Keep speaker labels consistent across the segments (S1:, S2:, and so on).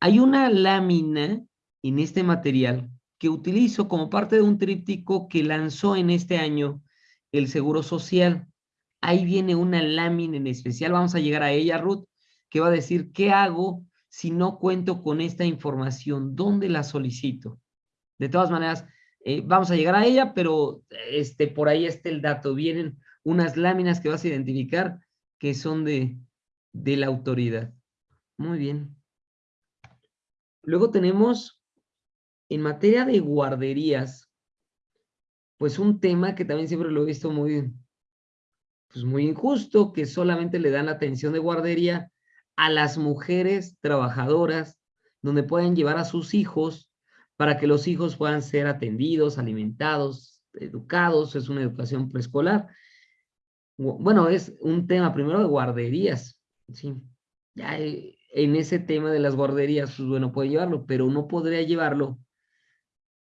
S1: Hay una lámina en este material que utilizo como parte de un tríptico que lanzó en este año el Seguro Social. Ahí viene una lámina en especial, vamos a llegar a ella, Ruth, que va a decir, ¿qué hago si no cuento con esta información? ¿Dónde la solicito? De todas maneras, eh, vamos a llegar a ella, pero este, por ahí está el dato. Vienen unas láminas que vas a identificar que son de, de la autoridad. Muy bien. Luego tenemos, en materia de guarderías, pues un tema que también siempre lo he visto muy, pues muy injusto, que solamente le dan atención de guardería a las mujeres trabajadoras, donde pueden llevar a sus hijos para que los hijos puedan ser atendidos, alimentados, educados, es una educación preescolar. Bueno, es un tema primero de guarderías, ¿sí? Ya eh, en ese tema de las guarderías, pues bueno, puede llevarlo, pero no podría llevarlo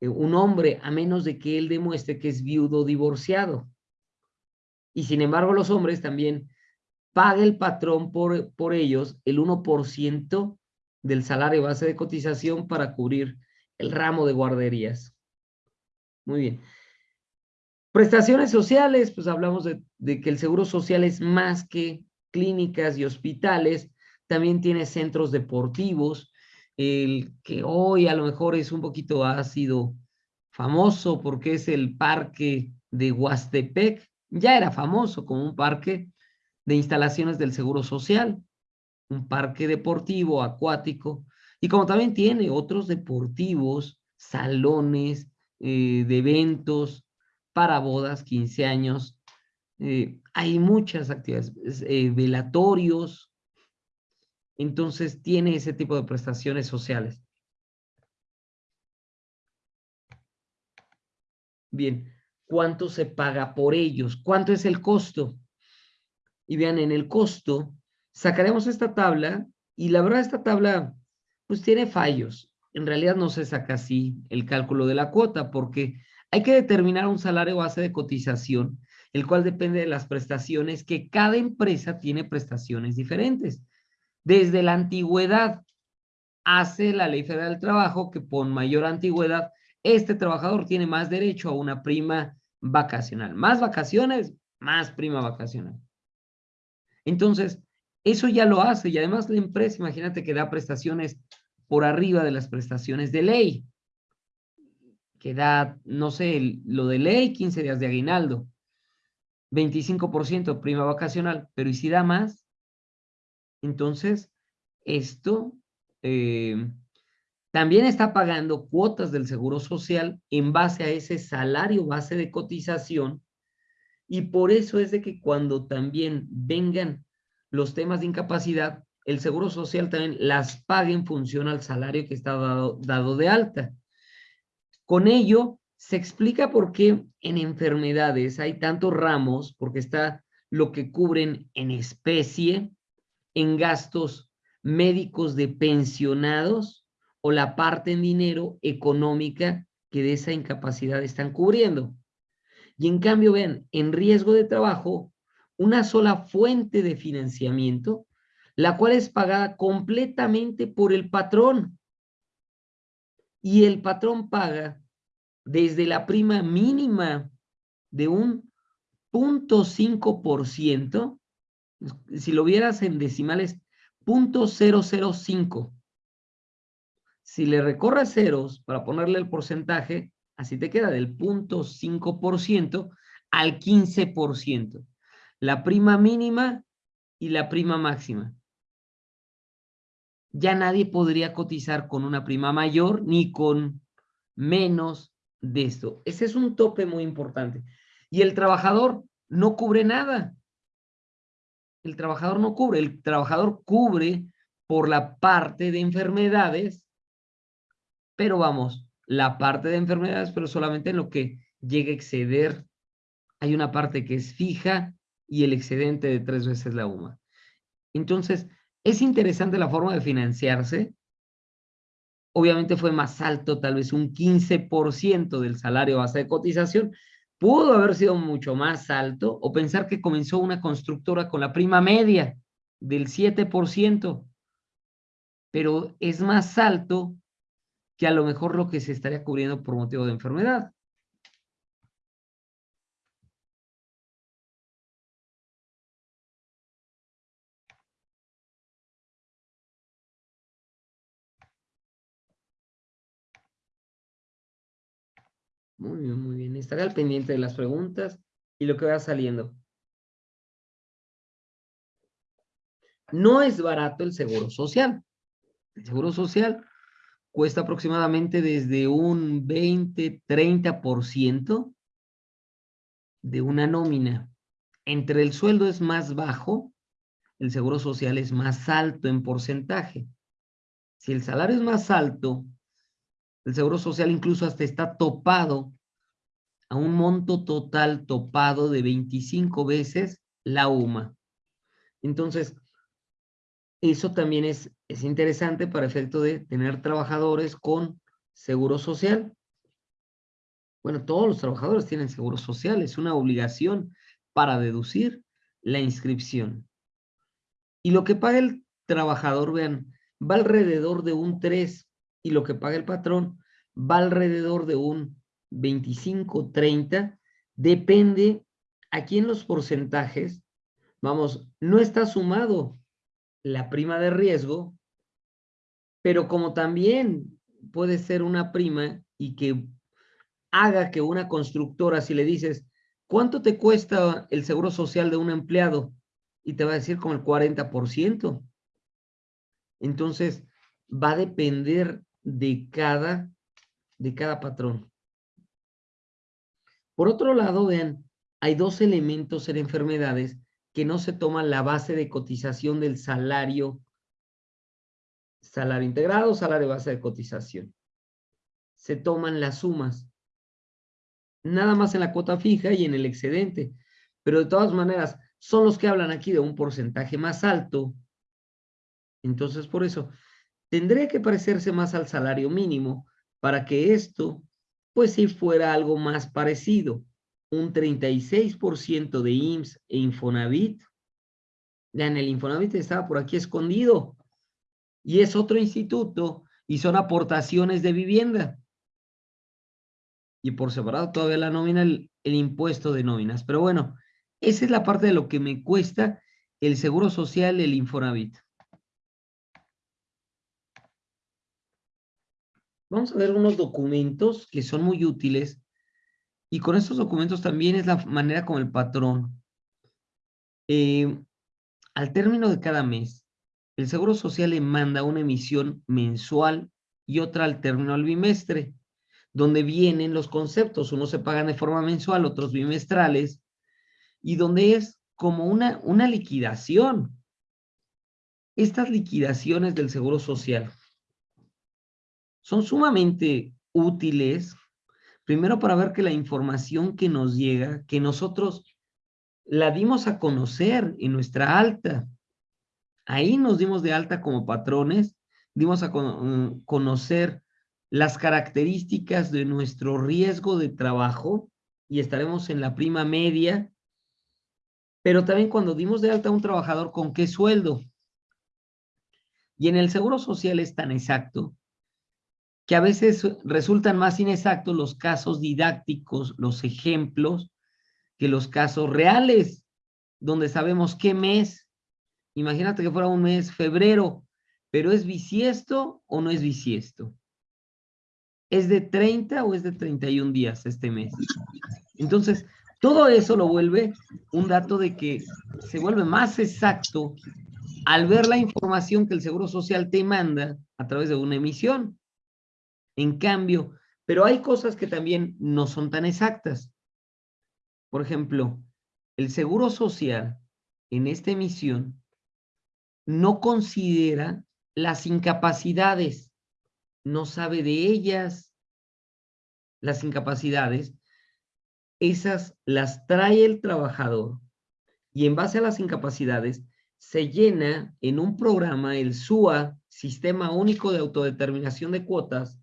S1: eh, un hombre a menos de que él demuestre que es viudo divorciado. Y sin embargo, los hombres también paga el patrón por, por ellos el 1% del salario base de cotización para cubrir el ramo de guarderías. Muy bien. Prestaciones sociales, pues hablamos de que el seguro social es más que clínicas y hospitales, también tiene centros deportivos, el que hoy a lo mejor es un poquito ha sido famoso porque es el parque de Huastepec, ya era famoso como un parque de instalaciones del Seguro Social, un parque deportivo, acuático, y como también tiene otros deportivos, salones eh, de eventos para bodas, 15 años, eh, hay muchas actividades, eh, velatorios, entonces tiene ese tipo de prestaciones sociales. Bien, ¿cuánto se paga por ellos? ¿Cuánto es el costo? Y vean, en el costo, sacaremos esta tabla, y la verdad esta tabla, pues tiene fallos. En realidad no se saca así el cálculo de la cuota, porque hay que determinar un salario base de cotización, el cual depende de las prestaciones, que cada empresa tiene prestaciones diferentes. Desde la antigüedad hace la Ley Federal del Trabajo que por mayor antigüedad este trabajador tiene más derecho a una prima vacacional. Más vacaciones, más prima vacacional. Entonces, eso ya lo hace y además la empresa, imagínate que da prestaciones por arriba de las prestaciones de ley. Que da, no sé, lo de ley, 15 días de aguinaldo, 25% prima vacacional, pero ¿y si da más? Entonces, esto eh, también está pagando cuotas del Seguro Social en base a ese salario base de cotización y por eso es de que cuando también vengan los temas de incapacidad, el Seguro Social también las paga en función al salario que está dado, dado de alta. Con ello, se explica por qué en enfermedades hay tantos ramos, porque está lo que cubren en especie, en gastos médicos de pensionados o la parte en dinero económica que de esa incapacidad están cubriendo. Y en cambio, ven, en riesgo de trabajo, una sola fuente de financiamiento, la cual es pagada completamente por el patrón. Y el patrón paga desde la prima mínima de un 0.5% si lo vieras en decimales, 0.005. Si le recorres ceros para ponerle el porcentaje, así te queda del 0.5% al 15%. La prima mínima y la prima máxima. Ya nadie podría cotizar con una prima mayor ni con menos de esto. Ese es un tope muy importante. Y el trabajador no cubre nada el trabajador no cubre, el trabajador cubre por la parte de enfermedades, pero vamos, la parte de enfermedades, pero solamente en lo que llega a exceder, hay una parte que es fija y el excedente de tres veces la UMA. Entonces, es interesante la forma de financiarse. Obviamente fue más alto, tal vez un 15% del salario base de cotización, pudo haber sido mucho más alto o pensar que comenzó una constructora con la prima media del 7%, pero es más alto que a lo mejor lo que se estaría cubriendo por motivo de enfermedad. Muy bien, muy bien. Estaré al pendiente de las preguntas y lo que vaya saliendo. No es barato el seguro social. El seguro social cuesta aproximadamente desde un 20, 30% de una nómina. Entre el sueldo es más bajo, el seguro social es más alto en porcentaje. Si el salario es más alto, el seguro social incluso hasta está topado a un monto total topado de 25 veces la UMA. Entonces, eso también es, es interesante para efecto de tener trabajadores con seguro social. Bueno, todos los trabajadores tienen seguro social, es una obligación para deducir la inscripción. Y lo que paga el trabajador, vean, va alrededor de un 3 y lo que paga el patrón va alrededor de un 25, 30, depende aquí en los porcentajes, vamos, no está sumado la prima de riesgo, pero como también puede ser una prima y que haga que una constructora, si le dices, ¿cuánto te cuesta el seguro social de un empleado? Y te va a decir como el 40%. Entonces, va a depender de cada, de cada patrón. Por otro lado, vean, hay dos elementos en enfermedades que no se toman la base de cotización del salario, salario integrado, salario base de cotización. Se toman las sumas. Nada más en la cuota fija y en el excedente. Pero de todas maneras, son los que hablan aquí de un porcentaje más alto. Entonces, por eso, tendría que parecerse más al salario mínimo para que esto, pues si fuera algo más parecido. Un 36% de IMSS e Infonavit. Vean, el Infonavit estaba por aquí escondido. Y es otro instituto y son aportaciones de vivienda. Y por separado todavía la nómina, el, el impuesto de nóminas. Pero bueno, esa es la parte de lo que me cuesta el seguro social, el Infonavit. Vamos a ver unos documentos que son muy útiles y con estos documentos también es la manera como el patrón, eh, al término de cada mes, el Seguro Social le manda una emisión mensual y otra al término del bimestre, donde vienen los conceptos, unos se pagan de forma mensual, otros bimestrales, y donde es como una, una liquidación. Estas liquidaciones del Seguro Social son sumamente útiles, primero para ver que la información que nos llega, que nosotros la dimos a conocer en nuestra alta. Ahí nos dimos de alta como patrones, dimos a mm, conocer las características de nuestro riesgo de trabajo y estaremos en la prima media, pero también cuando dimos de alta a un trabajador, ¿con qué sueldo? Y en el Seguro Social es tan exacto que a veces resultan más inexactos los casos didácticos, los ejemplos, que los casos reales, donde sabemos qué mes. Imagínate que fuera un mes febrero, pero ¿es bisiesto o no es bisiesto? ¿Es de 30 o es de 31 días este mes? Entonces, todo eso lo vuelve un dato de que se vuelve más exacto al ver la información que el Seguro Social te manda a través de una emisión. En cambio, pero hay cosas que también no son tan exactas. Por ejemplo, el Seguro Social en esta emisión no considera las incapacidades, no sabe de ellas. Las incapacidades, esas las trae el trabajador y en base a las incapacidades se llena en un programa, el SUA, Sistema Único de Autodeterminación de Cuotas,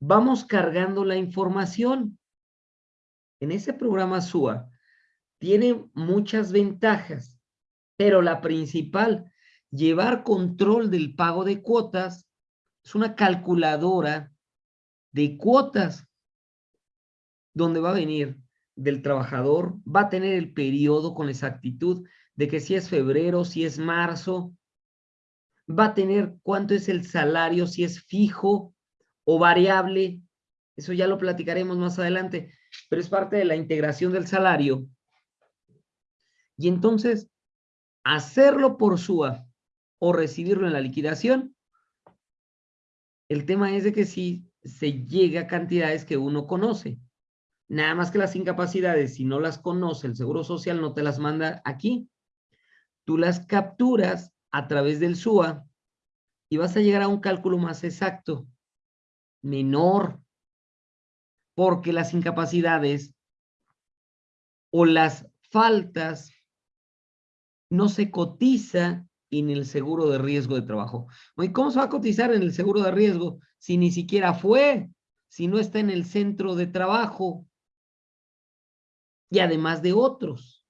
S1: vamos cargando la información. En ese programa SUA tiene muchas ventajas, pero la principal llevar control del pago de cuotas, es una calculadora de cuotas donde va a venir del trabajador, va a tener el periodo con exactitud de que si es febrero, si es marzo, va a tener cuánto es el salario, si es fijo o variable, eso ya lo platicaremos más adelante, pero es parte de la integración del salario. Y entonces, hacerlo por SUA o recibirlo en la liquidación, el tema es de que si se llega a cantidades que uno conoce. Nada más que las incapacidades, si no las conoce el Seguro Social, no te las manda aquí. Tú las capturas a través del SUA y vas a llegar a un cálculo más exacto, menor, porque las incapacidades o las faltas no se cotiza en el seguro de riesgo de trabajo. ¿Y cómo se va a cotizar en el seguro de riesgo si ni siquiera fue, si no está en el centro de trabajo? Y además de otros.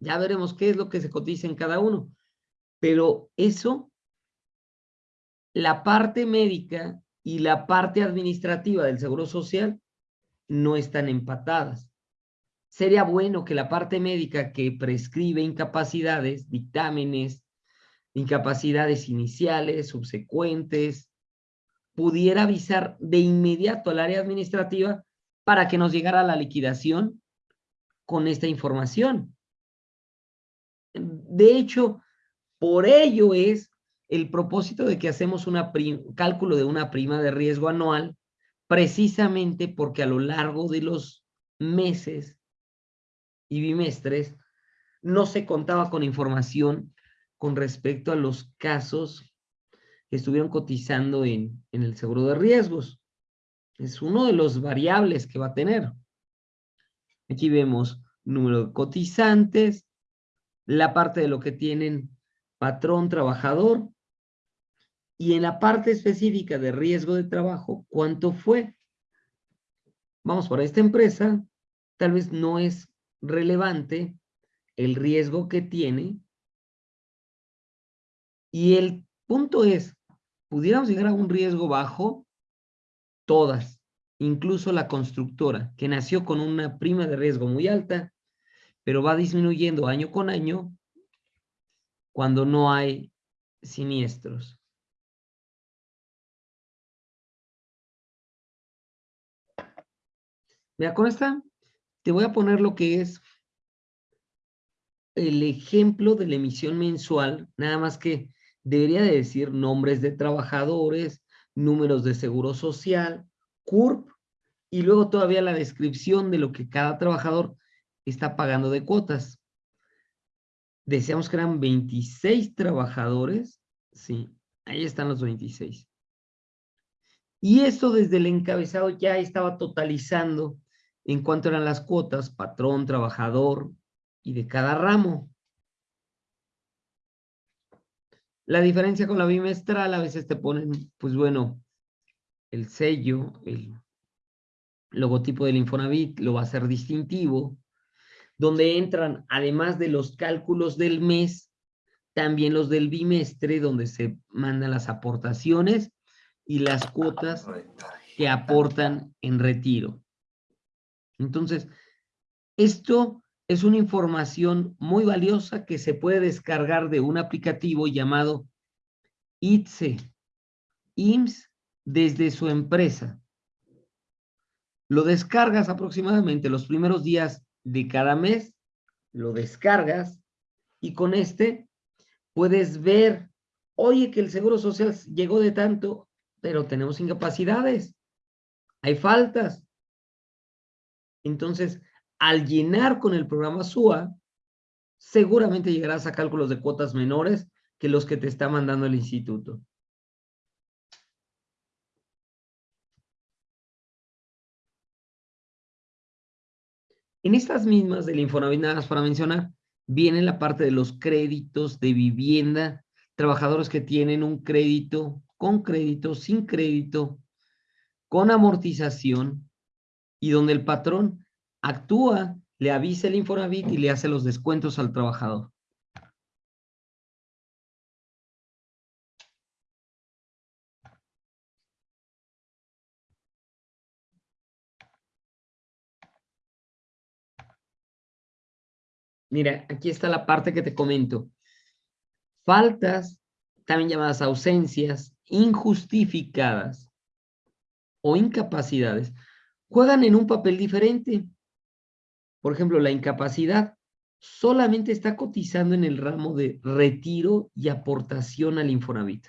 S1: Ya veremos qué es lo que se cotiza en cada uno. Pero eso, la parte médica y la parte administrativa del Seguro Social no están empatadas. Sería bueno que la parte médica que prescribe incapacidades, dictámenes, incapacidades iniciales, subsecuentes, pudiera avisar de inmediato al área administrativa para que nos llegara la liquidación con esta información. De hecho, por ello es el propósito de que hacemos un cálculo de una prima de riesgo anual, precisamente porque a lo largo de los meses y bimestres no se contaba con información con respecto a los casos que estuvieron cotizando en, el seguro de riesgos. Es uno de los variables que va a tener. Aquí vemos número de cotizantes, la parte de lo que tienen patrón, trabajador, y en la parte específica de riesgo de trabajo, ¿cuánto fue? Vamos, para esta empresa, tal vez no es relevante el riesgo que tiene y el punto es, pudiéramos llegar a un riesgo bajo, todas, incluso la constructora, que nació con una prima de riesgo muy alta, pero va disminuyendo año con año cuando no hay siniestros. Mira, con esta te voy a poner lo que es el ejemplo de la emisión mensual, nada más que debería de decir nombres de trabajadores, números de seguro social, CURP, y luego todavía la descripción de lo que cada trabajador está pagando de cuotas. Deseamos que eran 26 trabajadores. Sí, ahí están los 26. Y esto desde el encabezado ya estaba totalizando en cuanto eran las cuotas, patrón, trabajador y de cada ramo. La diferencia con la bimestral, a veces te ponen, pues bueno, el sello, el logotipo del Infonavit lo va a ser distintivo, donde entran, además de los cálculos del mes, también los del bimestre, donde se mandan las aportaciones y las cuotas que aportan en retiro. Entonces, esto es una información muy valiosa que se puede descargar de un aplicativo llamado ITSE, IMSS, desde su empresa. Lo descargas aproximadamente los primeros días de cada mes, lo descargas y con este puedes ver, oye, que el Seguro Social llegó de tanto, pero tenemos incapacidades, hay faltas. Entonces, al llenar con el programa SUA, seguramente llegarás a cálculos de cuotas menores que los que te está mandando el instituto. En estas mismas del Infonavit, nada más para mencionar, viene la parte de los créditos de vivienda, trabajadores que tienen un crédito, con crédito, sin crédito, con amortización, y donde el patrón actúa, le avisa el Infonavit y le hace los descuentos al trabajador. Mira, aquí está la parte que te comento. Faltas, también llamadas ausencias, injustificadas o incapacidades, juegan en un papel diferente. Por ejemplo, la incapacidad solamente está cotizando en el ramo de retiro y aportación al Infonavit.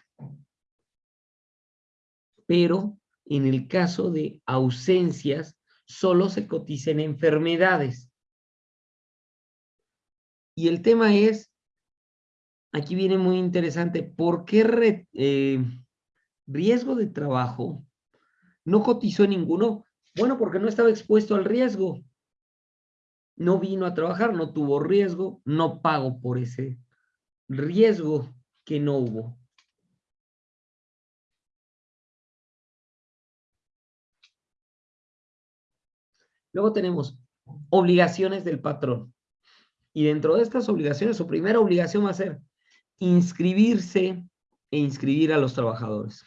S1: Pero en el caso de ausencias, solo se cotiza en enfermedades. Y el tema es, aquí viene muy interesante, ¿por qué eh, riesgo de trabajo no cotizó ninguno? Bueno, porque no estaba expuesto al riesgo. No vino a trabajar, no tuvo riesgo, no pago por ese riesgo que no hubo. Luego tenemos obligaciones del patrón. Y dentro de estas obligaciones, su primera obligación va a ser inscribirse e inscribir a los trabajadores.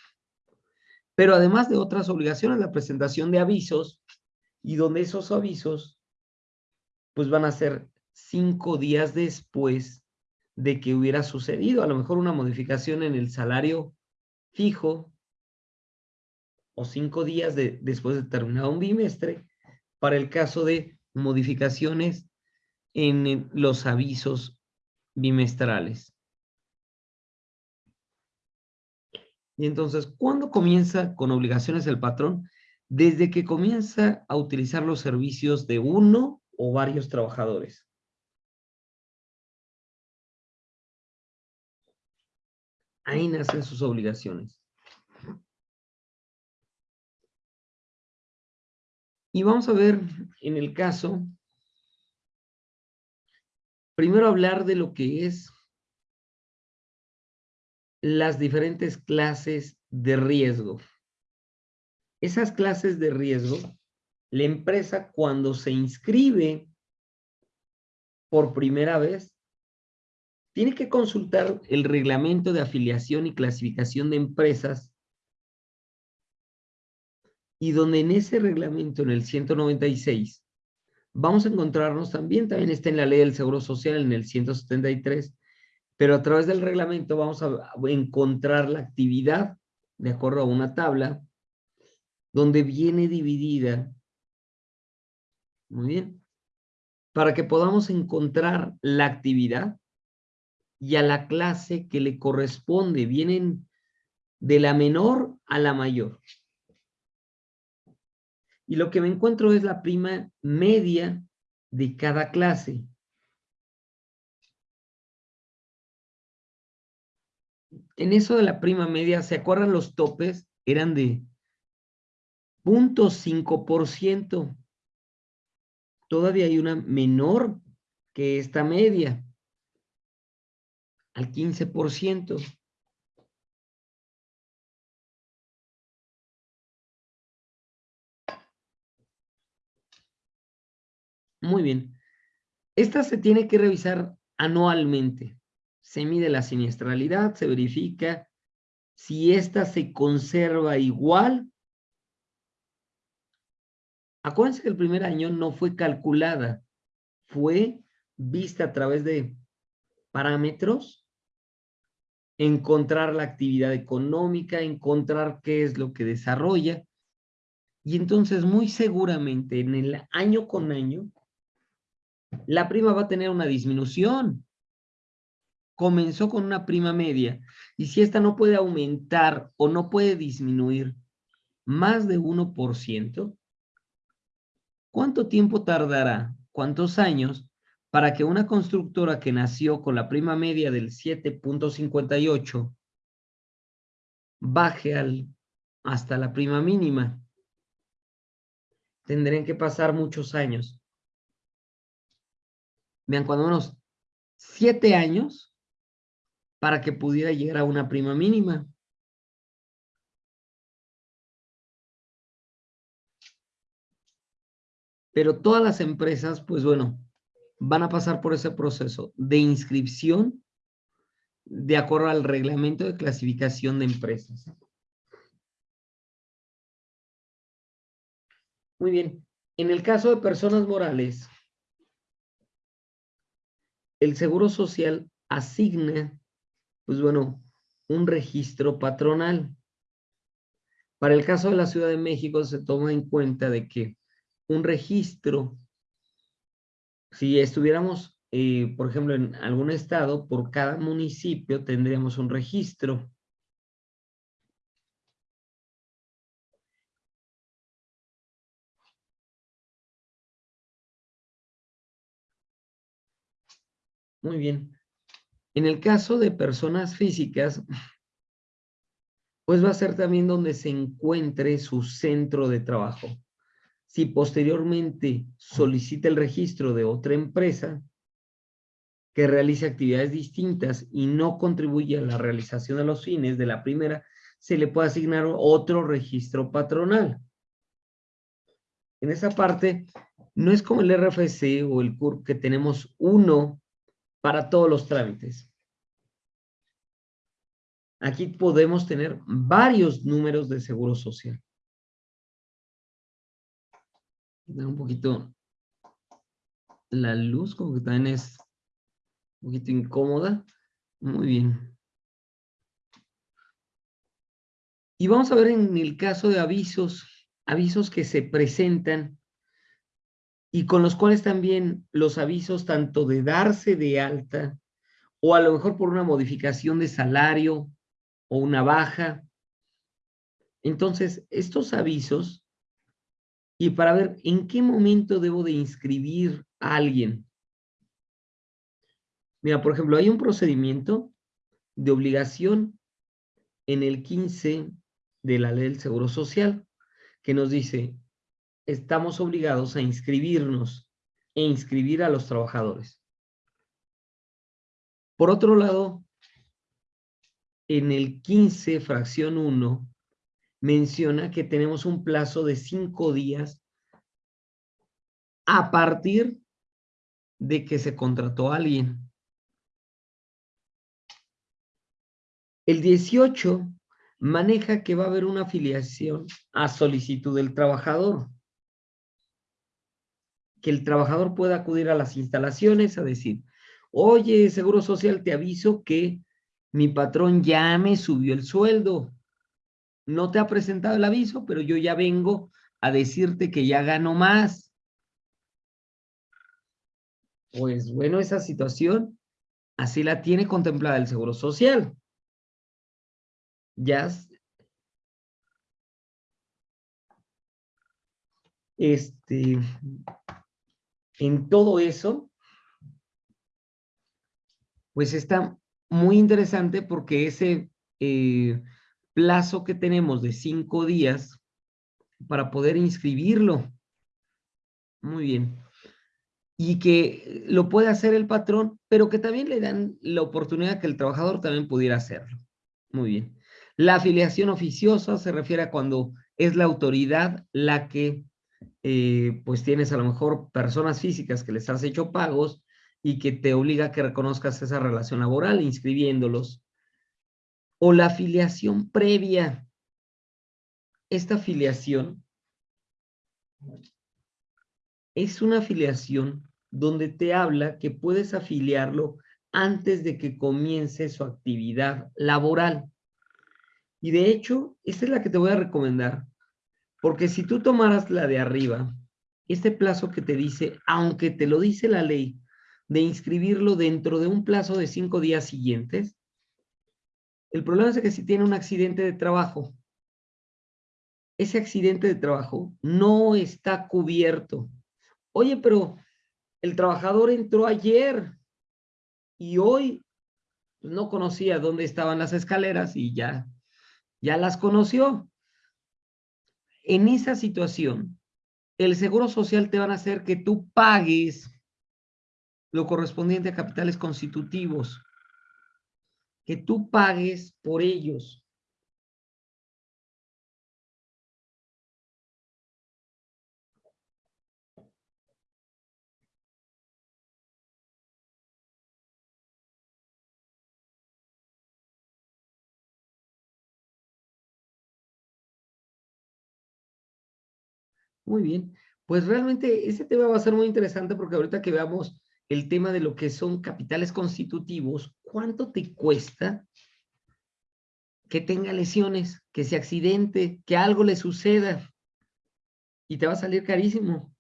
S1: Pero además de otras obligaciones, la presentación de avisos y donde esos avisos pues van a ser cinco días después de que hubiera sucedido, a lo mejor una modificación en el salario fijo o cinco días después de terminado un bimestre para el caso de modificaciones en los avisos bimestrales. Y entonces, ¿cuándo comienza con obligaciones el patrón? Desde que comienza a utilizar los servicios de uno o varios trabajadores. Ahí nacen sus obligaciones. Y vamos a ver en el caso primero hablar de lo que es las diferentes clases de riesgo. Esas clases de riesgo, la empresa cuando se inscribe por primera vez, tiene que consultar el reglamento de afiliación y clasificación de empresas y donde en ese reglamento, en el 196, vamos a encontrarnos también, también está en la ley del Seguro Social en el 173, pero a través del reglamento vamos a encontrar la actividad de acuerdo a una tabla donde viene dividida, muy bien, para que podamos encontrar la actividad y a la clase que le corresponde, vienen de la menor a la mayor. Y lo que me encuentro es la prima media de cada clase. En eso de la prima media, ¿se acuerdan los topes? Eran de 0.5%. Todavía hay una menor que esta media, al 15%. Muy bien. Esta se tiene que revisar anualmente. Se mide la siniestralidad, se verifica si esta se conserva igual. Acuérdense que el primer año no fue calculada, fue vista a través de parámetros, encontrar la actividad económica, encontrar qué es lo que desarrolla. Y entonces muy seguramente en el año con año la prima va a tener una disminución. Comenzó con una prima media y si esta no puede aumentar o no puede disminuir más de 1%, ¿cuánto tiempo tardará? ¿Cuántos años para que una constructora que nació con la prima media del 7.58 baje al, hasta la prima mínima? Tendrían que pasar muchos años. Vean, cuando unos siete años para que pudiera llegar a una prima mínima. Pero todas las empresas, pues bueno, van a pasar por ese proceso de inscripción de acuerdo al reglamento de clasificación de empresas. Muy bien. En el caso de personas morales, el Seguro Social asigna, pues bueno, un registro patronal. Para el caso de la Ciudad de México se toma en cuenta de que un registro, si estuviéramos, eh, por ejemplo, en algún estado, por cada municipio tendríamos un registro. Muy bien. En el caso de personas físicas, pues va a ser también donde se encuentre su centro de trabajo. Si posteriormente solicita el registro de otra empresa que realice actividades distintas y no contribuye a la realización de los fines de la primera, se le puede asignar otro registro patronal. En esa parte, no es como el RFC o el CURP que tenemos uno para todos los trámites. Aquí podemos tener varios números de seguro social. un poquito la luz, como que también es un poquito incómoda. Muy bien. Y vamos a ver en el caso de avisos, avisos que se presentan y con los cuales también los avisos tanto de darse de alta o a lo mejor por una modificación de salario o una baja. Entonces, estos avisos, y para ver en qué momento debo de inscribir a alguien. Mira, por ejemplo, hay un procedimiento de obligación en el 15 de la ley del Seguro Social que nos dice, estamos obligados a inscribirnos e inscribir a los trabajadores. Por otro lado, en el 15, fracción 1, menciona que tenemos un plazo de cinco días a partir de que se contrató a alguien. El 18 maneja que va a haber una afiliación a solicitud del trabajador. Que el trabajador pueda acudir a las instalaciones a decir, oye, Seguro Social, te aviso que mi patrón ya me subió el sueldo. No te ha presentado el aviso, pero yo ya vengo a decirte que ya gano más. Pues bueno, esa situación así la tiene contemplada el Seguro Social. Ya este en todo eso pues está muy interesante porque ese eh, plazo que tenemos de cinco días para poder inscribirlo. Muy bien. Y que lo puede hacer el patrón, pero que también le dan la oportunidad que el trabajador también pudiera hacerlo. Muy bien. La afiliación oficiosa se refiere a cuando es la autoridad la que, eh, pues tienes a lo mejor personas físicas que les has hecho pagos y que te obliga a que reconozcas esa relación laboral inscribiéndolos. O la afiliación previa. Esta afiliación es una afiliación donde te habla que puedes afiliarlo antes de que comience su actividad laboral. Y de hecho, esta es la que te voy a recomendar, porque si tú tomaras la de arriba, este plazo que te dice, aunque te lo dice la ley, de inscribirlo dentro de un plazo de cinco días siguientes. El problema es que si tiene un accidente de trabajo, ese accidente de trabajo no está cubierto. Oye, pero el trabajador entró ayer y hoy no conocía dónde estaban las escaleras y ya, ya las conoció. En esa situación, el Seguro Social te van a hacer que tú pagues lo correspondiente a capitales constitutivos, que tú pagues por ellos. Muy bien, pues realmente ese tema va a ser muy interesante porque ahorita que veamos el tema de lo que son capitales constitutivos, ¿cuánto te cuesta que tenga lesiones, que se accidente, que algo le suceda? Y te va a salir carísimo.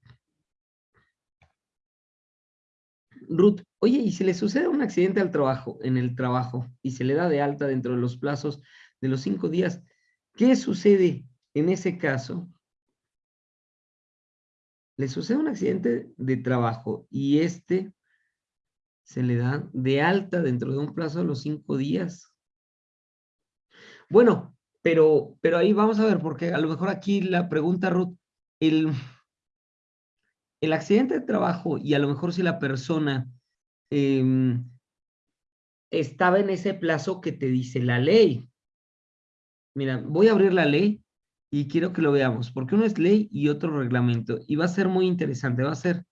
S1: Ruth, oye, ¿y si le sucede un accidente al trabajo, en el trabajo, y se le da de alta dentro de los plazos de los cinco días, ¿qué sucede en ese caso? Le sucede un accidente de trabajo y este se le da de alta dentro de un plazo de los cinco días. Bueno, pero, pero ahí vamos a ver, porque a lo mejor aquí la pregunta, Ruth, el, el accidente de trabajo y a lo mejor si la persona em, estaba en ese plazo que te dice la ley. Mira, voy a abrir la ley y quiero que lo veamos, porque uno es ley y otro reglamento. Y va a ser muy interesante, va a ser...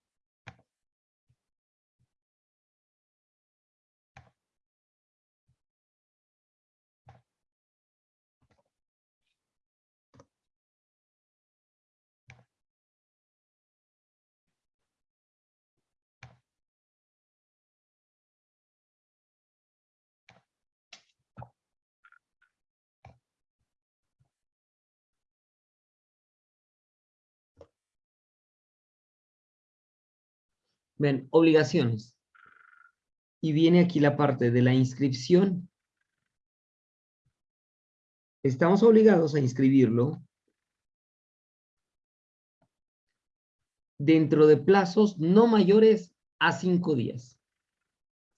S1: Ven, obligaciones. Y viene aquí la parte de la inscripción. Estamos obligados a inscribirlo dentro de plazos no mayores a cinco días.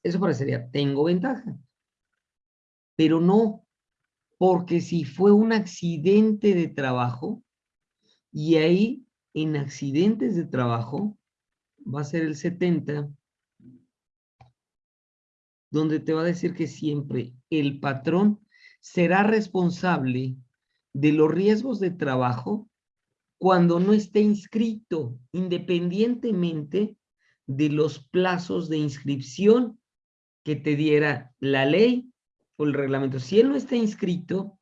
S1: Eso parecería, tengo ventaja. Pero no, porque si fue un accidente de trabajo, y ahí en accidentes de trabajo va a ser el 70, donde te va a decir que siempre el patrón será responsable de los riesgos de trabajo cuando no esté inscrito, independientemente de los plazos de inscripción que te diera la ley o el reglamento. Si él no está inscrito,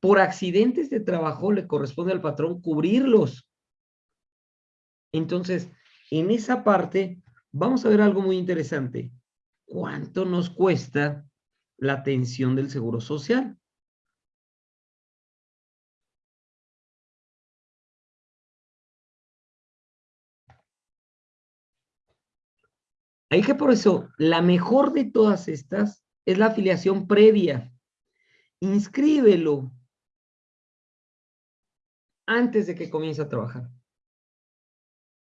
S1: por accidentes de trabajo le corresponde al patrón cubrirlos. Entonces, en esa parte vamos a ver algo muy interesante. ¿Cuánto nos cuesta la atención del Seguro Social? Hay que por eso, la mejor de todas estas es la afiliación previa. Inscríbelo antes de que comience a trabajar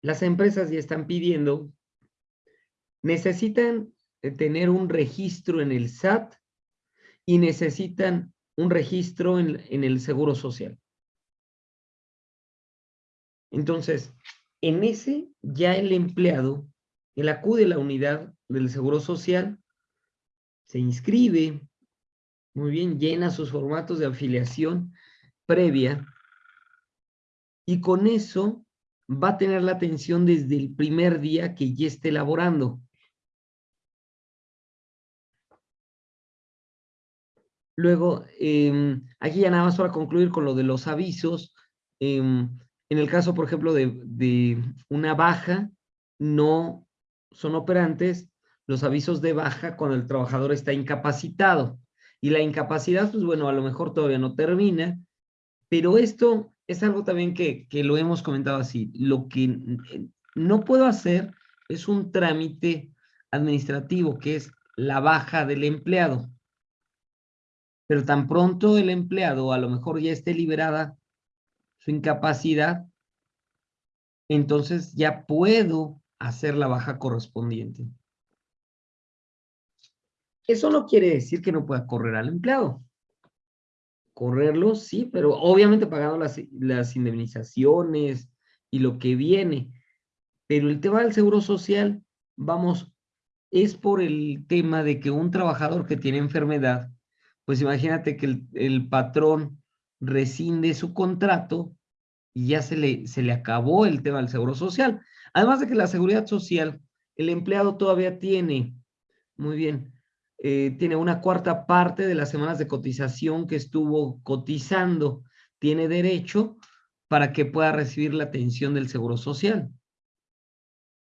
S1: las empresas ya están pidiendo, necesitan eh, tener un registro en el SAT y necesitan un registro en, en el Seguro Social. Entonces, en ese ya el empleado, él acude a la unidad del Seguro Social, se inscribe, muy bien, llena sus formatos de afiliación previa y con eso va a tener la atención desde el primer día que ya esté elaborando. Luego, em, aquí ya nada más para concluir con lo de los avisos. Em, en el caso, por ejemplo, de, de, una baja, no son operantes los avisos de baja cuando el trabajador está incapacitado. Y la incapacidad, pues bueno, a lo mejor todavía no termina, pero esto es algo también que, lo hemos comentado así. Lo que no puedo hacer es un trámite administrativo, que es la baja del empleado. Pero tan pronto el empleado a lo mejor ya esté liberada su incapacidad, entonces ya puedo hacer la baja correspondiente. Eso no quiere decir que no pueda correr al empleado correrlo, sí, pero obviamente pagando las, las indemnizaciones y lo que viene. Pero el tema del seguro social, vamos, es por el tema de que un trabajador que tiene enfermedad, pues imagínate que el, el patrón rescinde su contrato y ya se le, se le acabó el tema del seguro social. Además de que la seguridad social, el empleado todavía tiene, muy bien, eh, tiene una cuarta parte de las semanas de cotización que estuvo cotizando, tiene derecho para que pueda recibir la atención del Seguro Social.